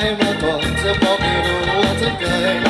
Geheime kommt, der Bock in Ruhe a gehen.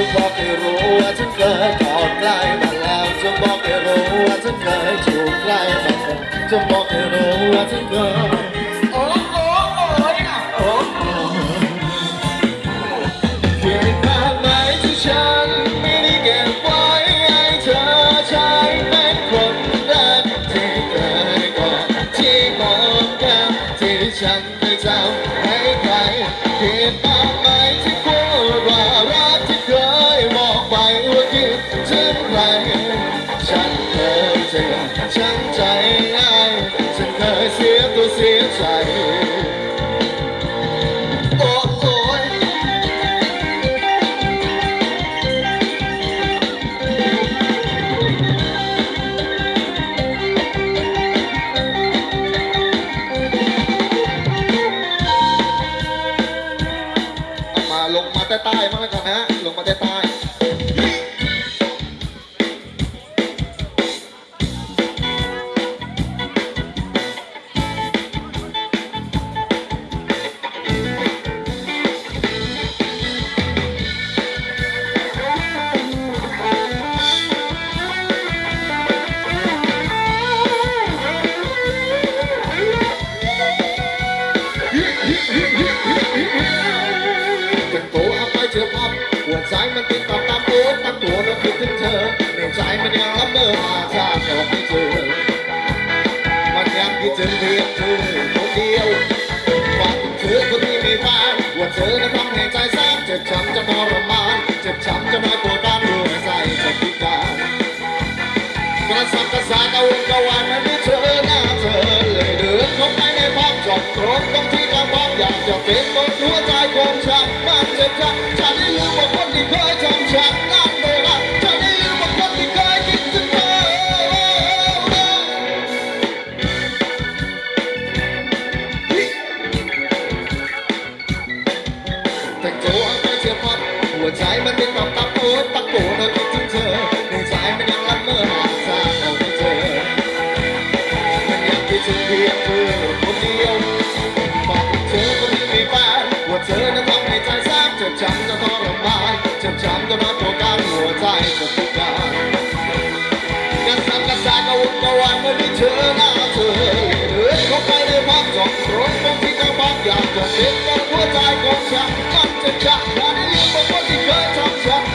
จะบอกให้รู้ว่าฉันเคยกอดใกล้มาแล้วจะบอกให้รู้ว่าฉันเคยจูบใกล้มาแล้วจะบอกให้รู้ว่าฉันเคย มันกินตับตามโอ๊ตตั้งตัวมันคิดถึงเธอในใจมันยังรับเดิมอาชาจอกไม่เจอมันยังคิดถึงเพียงเธอคนเดียวฝันเธอคนที่ไม่ฟังว่าเธอนั้นทำให้ใจแสบเจ็บช้ำจะทรมานเจ็บช้ำจะน้อยปวด Yeah. ขอฉันก็มาโทรกันหัวใจก็สดการกระสับกระสายกระวนกระวายเมื่อได้เธอหน้าเธอเลื่เข้าไปในภาพจองตรงบางทีก็บางอย่างจะเป็นกับหัวใจของฉันมันจะจัลการได้ยินบอกว่าที่เคยทำฉัน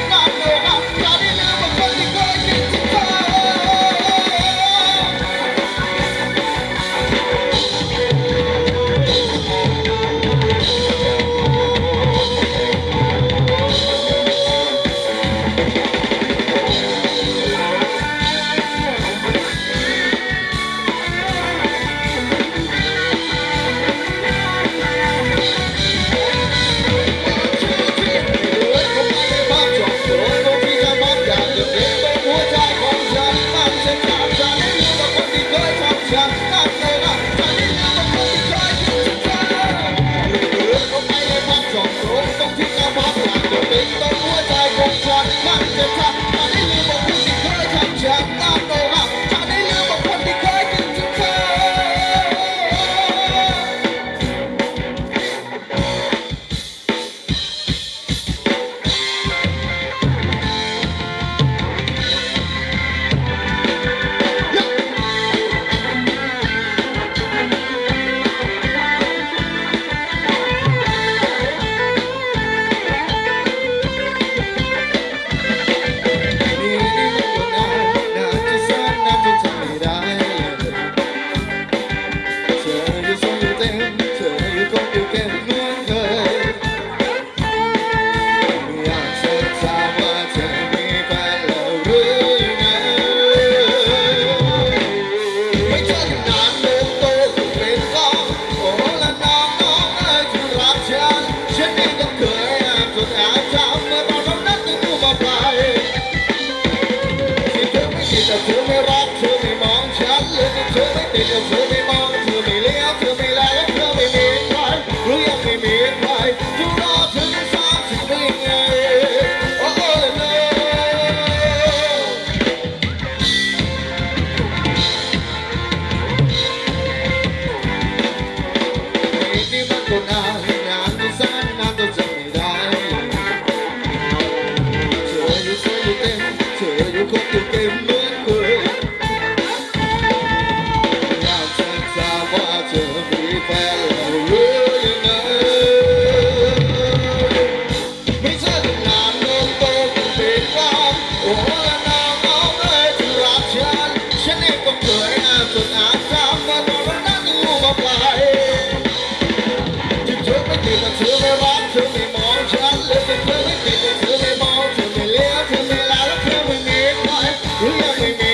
จะเธอไม่รักเธอไม่มองฉันหรือจะเธอไม่ติดจะเธอไม่มองเธอไม่เลี้ยวเธอไม่แลและเธอไม่มีใครหรือยังไม่มีใครจะรอเธอจะสร้างสิ่งไม่ไงโอ้โหเลย Chưa you không được em nữa E aí,